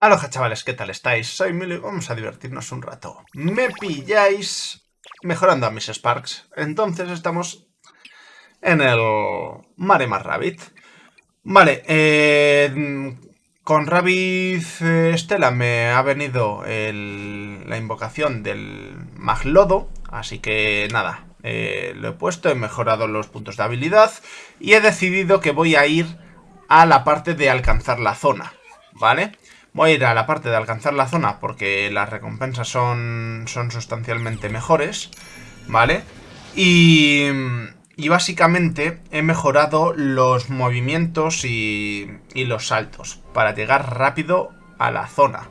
Aloha chavales, ¿qué tal estáis? Soy Milo y vamos a divertirnos un rato. Me pilláis mejorando a mis Sparks. Entonces estamos en el Maremar Rabbit. Vale, eh, con Rabbit Estela me ha venido la invocación del Maglodo. Así que nada, eh, lo he puesto, he mejorado los puntos de habilidad y he decidido que voy a ir a la parte de alcanzar la zona, ¿vale? Voy a ir a la parte de alcanzar la zona porque las recompensas son, son sustancialmente mejores, ¿vale? Y, y básicamente he mejorado los movimientos y, y los saltos para llegar rápido a la zona.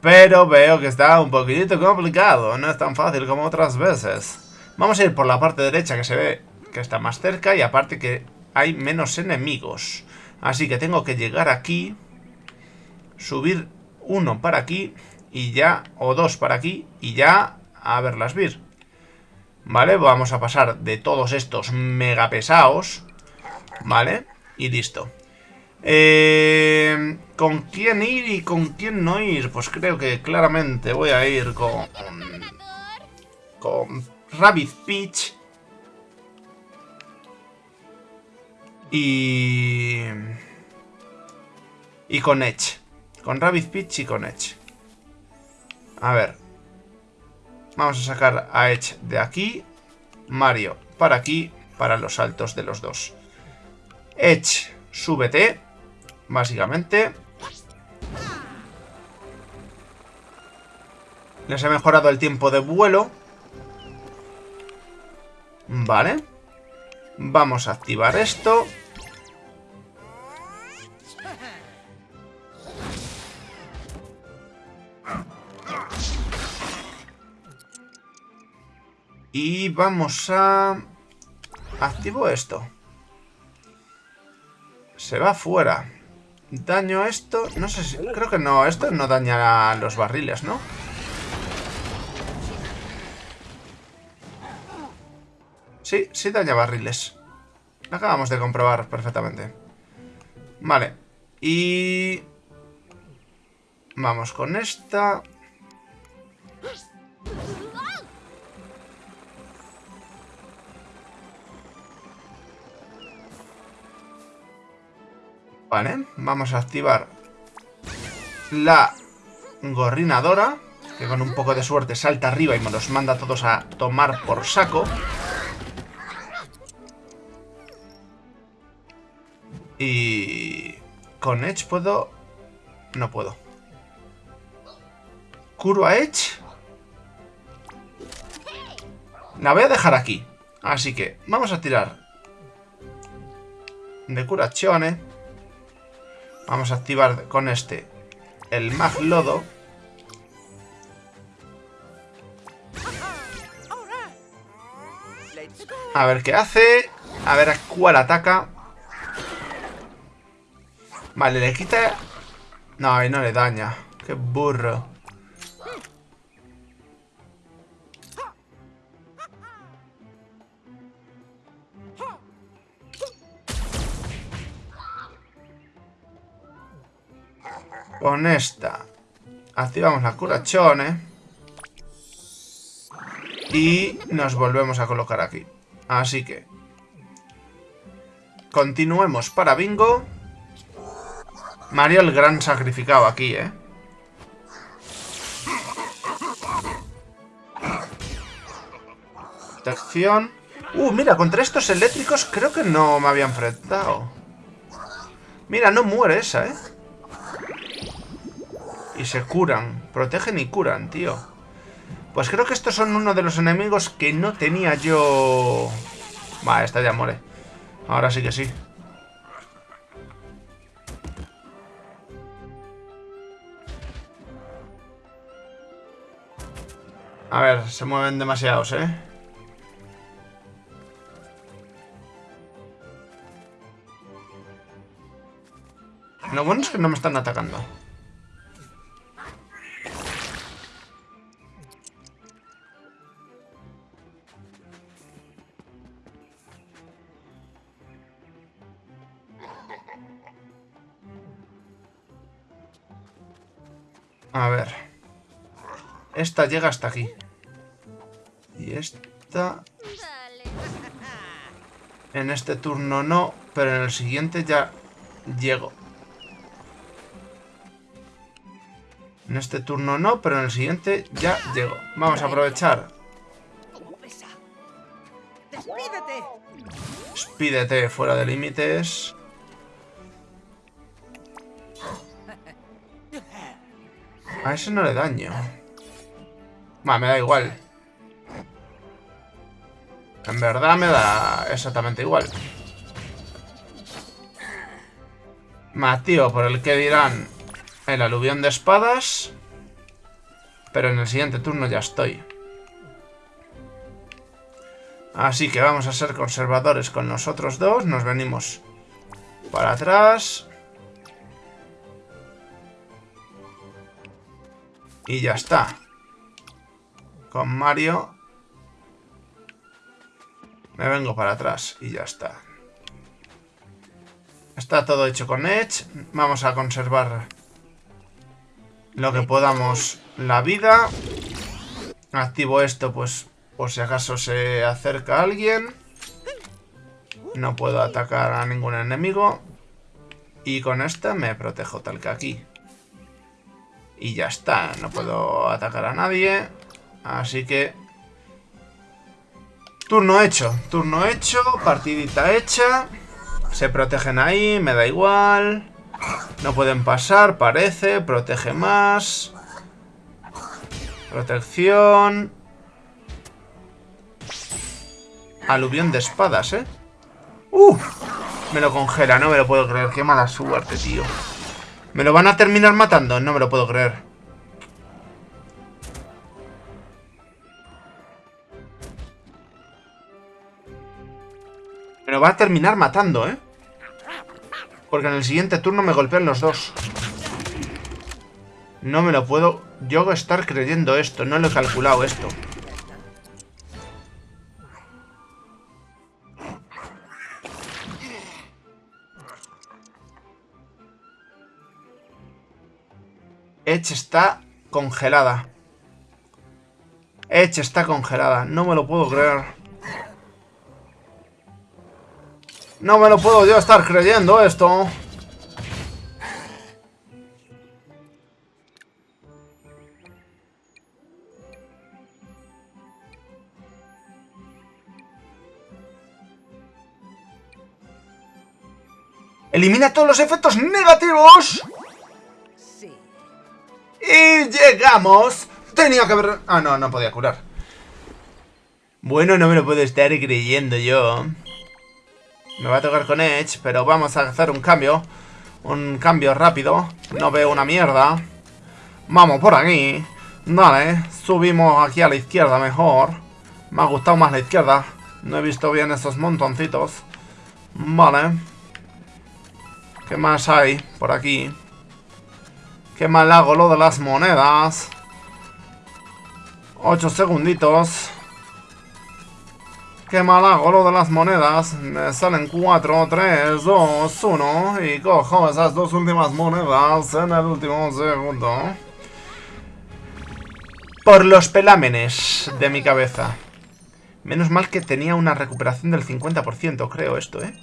Pero veo que está un poquitito complicado, no es tan fácil como otras veces. Vamos a ir por la parte derecha que se ve que está más cerca y aparte que hay menos enemigos. Así que tengo que llegar aquí subir uno para aquí y ya, o dos para aquí y ya a verlas vir. ¿Vale? Vamos a pasar de todos estos mega pesados, ¿vale? Y listo. Eh, ¿Con quién ir y con quién no ir? Pues creo que claramente voy a ir con... Con Rabbit Peach. Y... Y con Edge. Con Rabbit Peach y con Edge. A ver. Vamos a sacar a Edge de aquí. Mario para aquí, para los saltos de los dos. Edge, súbete. Básicamente. Les he mejorado el tiempo de vuelo. Vale. Vamos a activar esto. Y vamos a... Activo esto. Se va fuera. Daño esto... No sé si... Creo que no. Esto no daña los barriles, ¿no? Sí, sí daña barriles. acabamos de comprobar perfectamente. Vale. Y... Vamos con esta... Vale, vamos a activar la gorrinadora, que con un poco de suerte salta arriba y me los manda a todos a tomar por saco. Y... Con Edge puedo... No puedo. ¿Curo a Edge? La voy a dejar aquí. Así que vamos a tirar de curazione. Vamos a activar con este el Maglodo. A ver qué hace. A ver a cuál ataca. Vale, le quita... No, y no le daña. Qué burro. Con esta activamos la curachone. Y nos volvemos a colocar aquí. Así que... Continuemos para bingo. Mario el gran sacrificado aquí, ¿eh? Protección. Uh, mira, contra estos eléctricos creo que no me había enfrentado. Mira, no muere esa, ¿eh? Y se curan. Protegen y curan, tío. Pues creo que estos son uno de los enemigos que no tenía yo... Va, esta ya muere. Ahora sí que sí. A ver, se mueven demasiados, ¿eh? Lo bueno es que no me están atacando. A ver. Esta llega hasta aquí. Y esta... En este turno no, pero en el siguiente ya llego. En este turno no, pero en el siguiente ya llego. Vamos a aprovechar. Despídete fuera de límites. A ese no le daño. Va, me da igual. En verdad me da exactamente igual. Matío, por el que dirán el aluvión de espadas. Pero en el siguiente turno ya estoy. Así que vamos a ser conservadores con nosotros dos. Nos venimos para atrás. Y ya está. Con Mario me vengo para atrás y ya está. Está todo hecho con Edge. Vamos a conservar lo que podamos la vida. Activo esto, pues, por si acaso se acerca alguien. No puedo atacar a ningún enemigo. Y con esta me protejo tal que aquí. Y ya está, no puedo atacar a nadie. Así que Turno hecho, turno hecho, partidita hecha. Se protegen ahí, me da igual. No pueden pasar, parece. Protege más. Protección. Aluvión de espadas, ¿eh? ¡Uf! Me lo congela, no me lo puedo creer. Qué mala suerte, tío. ¿Me lo van a terminar matando? No me lo puedo creer. Me lo va a terminar matando, ¿eh? Porque en el siguiente turno me golpean los dos. No me lo puedo yo estar creyendo esto. No lo he calculado esto. Edge está congelada. Edge está congelada. No me lo puedo creer. No me lo puedo yo estar creyendo esto. Elimina todos los efectos negativos. Llegamos. Tenía que haber... Ah, no, no podía curar. Bueno, no me lo puedo estar creyendo yo. Me va a tocar con Edge, pero vamos a hacer un cambio. Un cambio rápido. No veo una mierda. Vamos por aquí. Dale, subimos aquí a la izquierda mejor. Me ha gustado más la izquierda. No he visto bien esos montoncitos. Vale. ¿Qué más hay por aquí? ¿Qué mal hago lo de las monedas? Ocho segunditos. Qué mal hago lo de las monedas. Me salen 4, 3, 2, 1. Y cojo esas dos últimas monedas en el último segundo. Por los pelámenes de mi cabeza. Menos mal que tenía una recuperación del 50%, creo esto, ¿eh?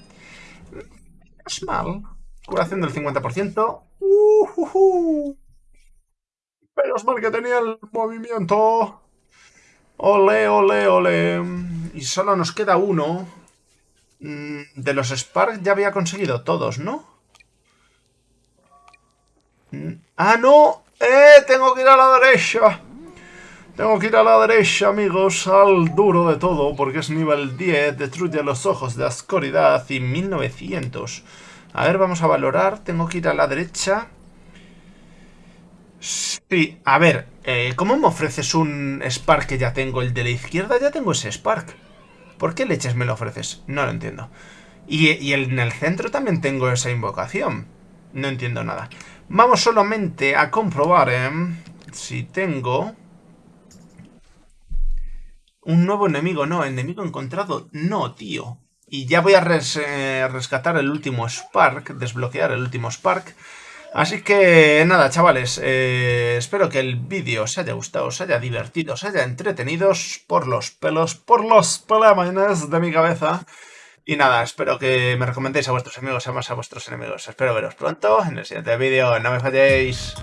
Es mal. Curación del 50%. Uh, Menos mal que tenía el movimiento. Ole, ole, ole. Y solo nos queda uno. Mm, de los Spark ya había conseguido todos, ¿no? Mm, ¡Ah, no! ¡Eh! Tengo que ir a la derecha. Tengo que ir a la derecha, amigos, al duro de todo, porque es nivel 10, destruye los ojos de oscuridad y 1900. A ver, vamos a valorar. Tengo que ir a la derecha. Sí, a ver, eh, ¿cómo me ofreces un Spark que ya tengo? El de la izquierda ya tengo ese Spark. ¿Por qué leches me lo ofreces? No lo entiendo. Y, en el centro también tengo esa invocación. No entiendo nada. Vamos solamente a comprobar ¿eh? si tengo... Un nuevo enemigo, no, enemigo encontrado, no, tío. Y ya voy a eh, rescatar el último Spark, desbloquear el último Spark. Así que nada, chavales, eh, espero que el vídeo os haya gustado, os haya divertido, os haya entretenido por los pelos, por los pelamanes de mi cabeza. Y nada, espero que me recomendéis a vuestros amigos, además a vuestros enemigos. Espero veros pronto en el siguiente vídeo. No me falléis.